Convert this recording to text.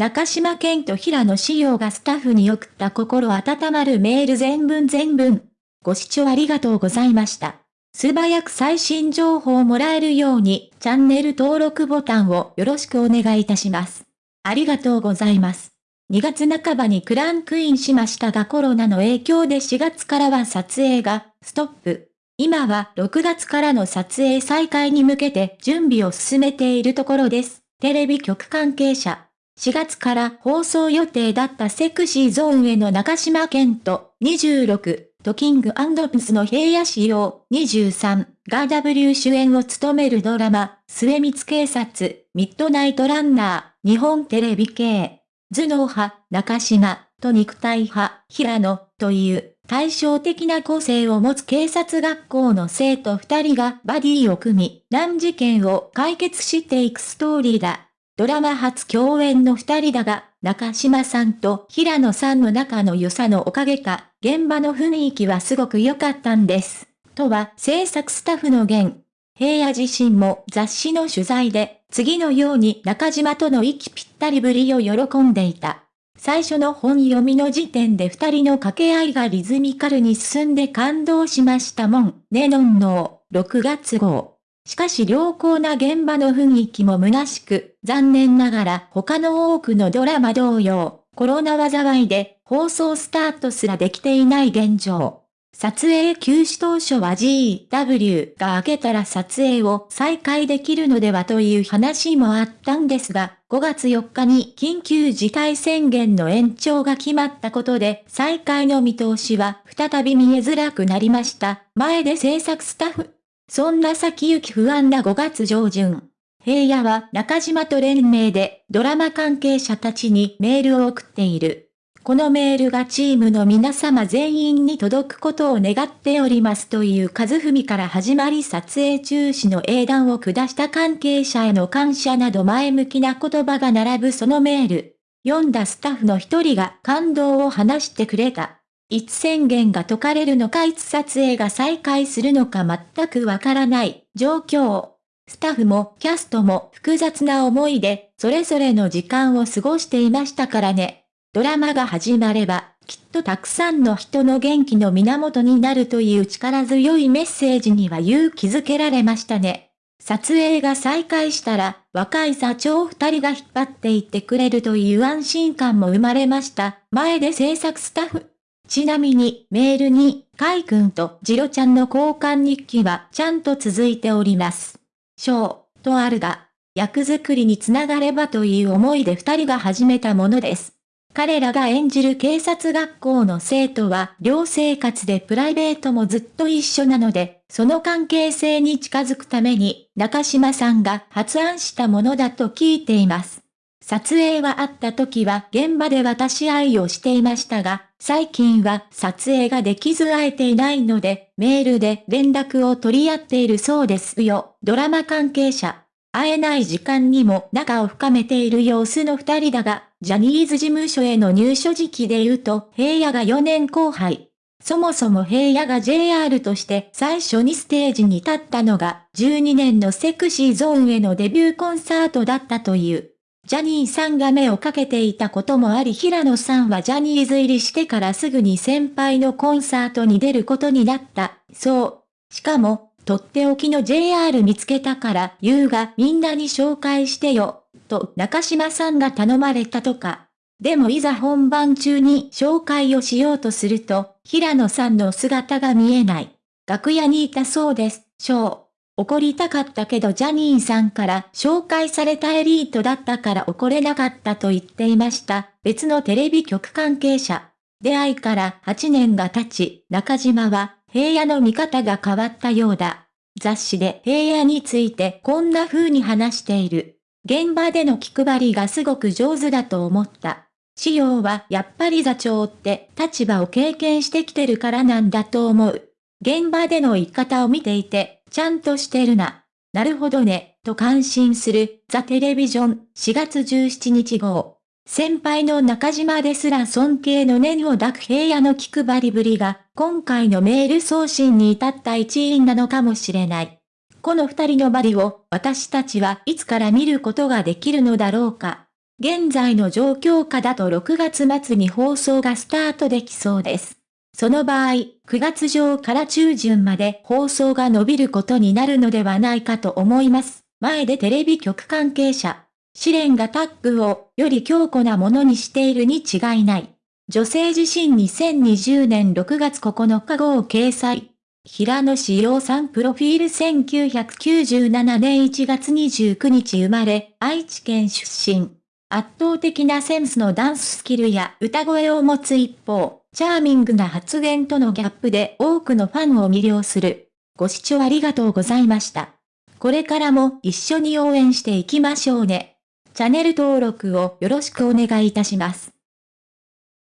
中島健と平野志陽がスタッフに送った心温まるメール全文全文。ご視聴ありがとうございました。素早く最新情報をもらえるように、チャンネル登録ボタンをよろしくお願いいたします。ありがとうございます。2月半ばにクランクインしましたがコロナの影響で4月からは撮影がストップ。今は6月からの撮影再開に向けて準備を進めているところです。テレビ局関係者。4月から放送予定だったセクシーゾーンへの中島健と26、トキングピスの平野仕様23が W 主演を務めるドラマ、末光警察、ミッドナイトランナー、日本テレビ系、頭脳派、中島、と肉体派、平野、という対照的な個性を持つ警察学校の生徒二人がバディを組み、難事件を解決していくストーリーだ。ドラマ初共演の二人だが、中島さんと平野さんの仲の良さのおかげか、現場の雰囲気はすごく良かったんです。とは制作スタッフの言。平野自身も雑誌の取材で、次のように中島との息ぴったりぶりを喜んでいた。最初の本読みの時点で二人の掛け合いがリズミカルに進んで感動しましたもん。ねのんの6月号。しかし良好な現場の雰囲気も虚しく、残念ながら他の多くのドラマ同様、コロナ災いで放送スタートすらできていない現状。撮影休止当初は GW が明けたら撮影を再開できるのではという話もあったんですが、5月4日に緊急事態宣言の延長が決まったことで再開の見通しは再び見えづらくなりました。前で制作スタッフそんな先行き不安な5月上旬。平野は中島と連名でドラマ関係者たちにメールを送っている。このメールがチームの皆様全員に届くことを願っておりますという和文から始まり撮影中止の英断を下した関係者への感謝など前向きな言葉が並ぶそのメール。読んだスタッフの一人が感動を話してくれた。いつ宣言が解かれるのかいつ撮影が再開するのか全くわからない状況。スタッフもキャストも複雑な思いで、それぞれの時間を過ごしていましたからね。ドラマが始まれば、きっとたくさんの人の元気の源になるという力強いメッセージには勇気づけられましたね。撮影が再開したら、若い座長二人が引っ張っていってくれるという安心感も生まれました。前で制作スタッフ、ちなみに、メールに、カイ君とジロちゃんの交換日記はちゃんと続いております。章、とあるが、役作りにつながればという思いで二人が始めたものです。彼らが演じる警察学校の生徒は寮生活でプライベートもずっと一緒なので、その関係性に近づくために中島さんが発案したものだと聞いています。撮影はあった時は現場で渡し合いをしていましたが、最近は撮影ができず会えていないので、メールで連絡を取り合っているそうですよ。ドラマ関係者。会えない時間にも仲を深めている様子の二人だが、ジャニーズ事務所への入所時期で言うと、平野が4年後輩。そもそも平野が JR として最初にステージに立ったのが12年のセクシーゾーンへのデビューコンサートだったという。ジャニーさんが目をかけていたこともあり平野さんはジャニーズ入りしてからすぐに先輩のコンサートに出ることになった。そう。しかも、とっておきの JR 見つけたから、優がみんなに紹介してよ、と中島さんが頼まれたとか。でもいざ本番中に紹介をしようとすると、平野さんの姿が見えない。楽屋にいたそうです、ショー。怒りたかったけどジャニーさんから紹介されたエリートだったから怒れなかったと言っていました。別のテレビ局関係者。出会いから8年が経ち、中島は平野の見方が変わったようだ。雑誌で平野についてこんな風に話している。現場での気配りがすごく上手だと思った。仕様はやっぱり座長って立場を経験してきてるからなんだと思う。現場での言い方を見ていて、ちゃんとしてるな。なるほどね、と感心する、ザ・テレビジョン、4月17日号。先輩の中島ですら尊敬の念を抱く平野の気配りぶりが、今回のメール送信に至った一因なのかもしれない。この二人のバリを、私たちはいつから見ることができるのだろうか。現在の状況下だと6月末に放送がスタートできそうです。その場合、9月上から中旬まで放送が伸びることになるのではないかと思います。前でテレビ局関係者。試練がタッグをより強固なものにしているに違いない。女性自身2020年6月9日号掲載。平野志陽さんプロフィール1997年1月29日生まれ、愛知県出身。圧倒的なセンスのダンススキルや歌声を持つ一方、チャーミングな発言とのギャップで多くのファンを魅了する。ご視聴ありがとうございました。これからも一緒に応援していきましょうね。チャンネル登録をよろしくお願いいたします。